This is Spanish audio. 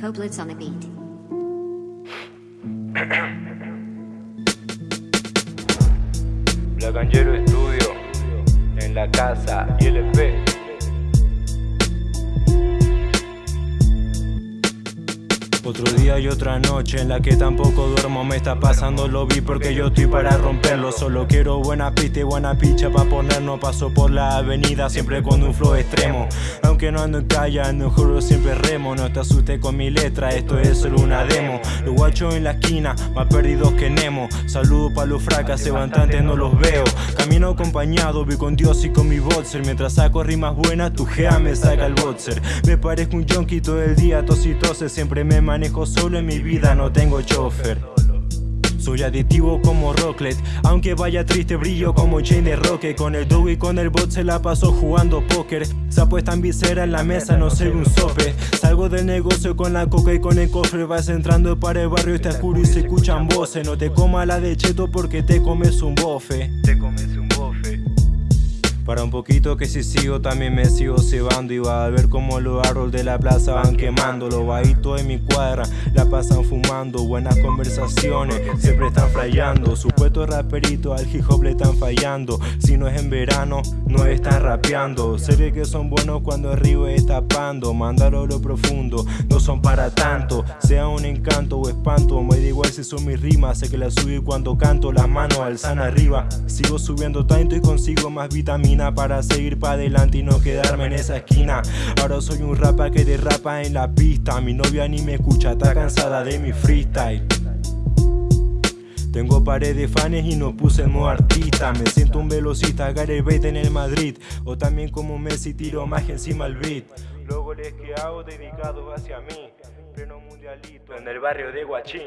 Coblitz on the beat. Blacanjero Estudio, en la casa ILP. Otro día y otra noche en la que tampoco duermo Me está pasando lo vi porque yo estoy para romperlo. Solo quiero buena pista y buena picha pa' ponernos Paso por la avenida siempre con un flow extremo. Aunque no ando en calle, ando juro siempre remo. No te asustes con mi letra, esto es solo una demo. Los guachos en la esquina, más perdidos que Nemo. Saludo pa' los fracas, levantantes no los veo. Camino acompañado, vi con Dios y con mi boxer. Mientras saco rimas buenas, tu gea me saca el boxer. Me parezco un junkie todo el día, tos y tose Siempre me manejo solo en mi vida, no tengo chofer. Soy adictivo como Rocklet, aunque vaya triste brillo como chain de Rocket Con el dough y con el bot se la pasó jugando póker. Se apuesta en visera en la mesa, no soy un sope. Salgo del negocio con la coca y con el cofre Vas entrando para el barrio, está oscuro y se escuchan voces. No te coma la de cheto porque te comes un bofe. Te comes un bofe para un poquito que si sigo también me sigo cebando. Y va a ver como los árboles de la plaza van quemando. Los bajitos en mi cuadra la pasan fumando. Buenas conversaciones siempre están flayando. Supuestos raperitos al hip hop le están fallando. Si no es en verano no están rapeando. Sé que son buenos cuando el río está Mandaron lo profundo no son para tanto. Sea un encanto o espanto Me da igual si son mis rimas. Sé que las subí cuando canto Las manos alzan arriba. Sigo subiendo tanto y consigo más vitaminas para seguir para adelante y no quedarme en esa esquina. Ahora soy un rapa que derrapa en la pista. Mi novia ni me escucha, está cansada de mi freestyle tengo pared de fans y no puse en modo artista Me siento un velocista, Gary Bate en el Madrid. O también como Messi tiro más encima al beat. Luego les que hago dedicados hacia mí. Pleno mundialito. En el barrio de Guachín